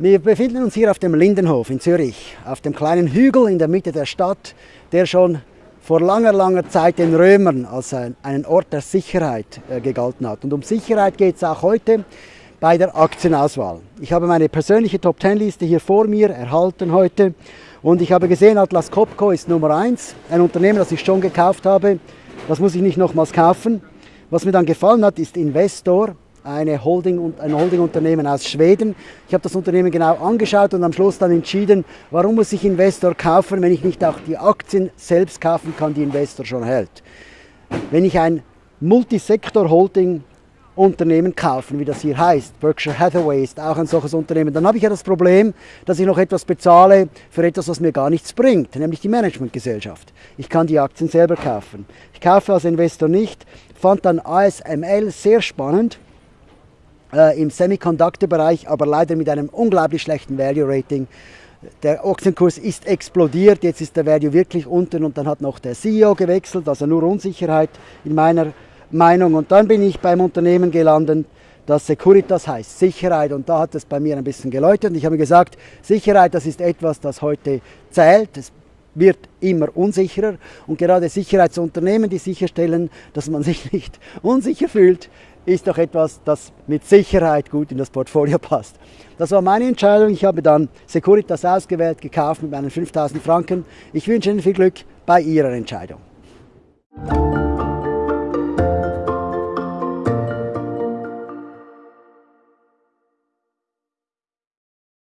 Wir befinden uns hier auf dem Lindenhof in Zürich, auf dem kleinen Hügel in der Mitte der Stadt, der schon vor langer, langer Zeit den Römern als ein, einen Ort der Sicherheit äh, gegalten hat. Und um Sicherheit geht es auch heute bei der Aktienauswahl. Ich habe meine persönliche Top-10-Liste hier vor mir erhalten heute und ich habe gesehen, Atlas Copco ist Nummer 1, ein Unternehmen, das ich schon gekauft habe. Das muss ich nicht nochmals kaufen. Was mir dann gefallen hat, ist Investor eine Holding, ein Holdingunternehmen aus Schweden. Ich habe das Unternehmen genau angeschaut und am Schluss dann entschieden, warum muss ich Investor kaufen, wenn ich nicht auch die Aktien selbst kaufen kann, die Investor schon hält. Wenn ich ein Multisektor-Holding Unternehmen kaufen, wie das hier heißt. Berkshire Hathaway ist auch ein solches Unternehmen. Dann habe ich ja das Problem, dass ich noch etwas bezahle für etwas, was mir gar nichts bringt, nämlich die Managementgesellschaft. Ich kann die Aktien selber kaufen. Ich kaufe als Investor nicht, fand dann ASML sehr spannend äh, im Semiconductor-Bereich, aber leider mit einem unglaublich schlechten Value-Rating. Der Aktienkurs ist explodiert, jetzt ist der Value wirklich unten und dann hat noch der CEO gewechselt, also nur Unsicherheit in meiner Meinung. Und dann bin ich beim Unternehmen gelandet, das Securitas heißt, Sicherheit. Und da hat es bei mir ein bisschen geläutet. Und ich habe gesagt, Sicherheit, das ist etwas, das heute zählt. Es wird immer unsicherer und gerade Sicherheitsunternehmen, die sicherstellen, dass man sich nicht unsicher fühlt, ist doch etwas, das mit Sicherheit gut in das Portfolio passt. Das war meine Entscheidung. Ich habe dann Securitas ausgewählt, gekauft mit meinen 5000 Franken. Ich wünsche Ihnen viel Glück bei Ihrer Entscheidung.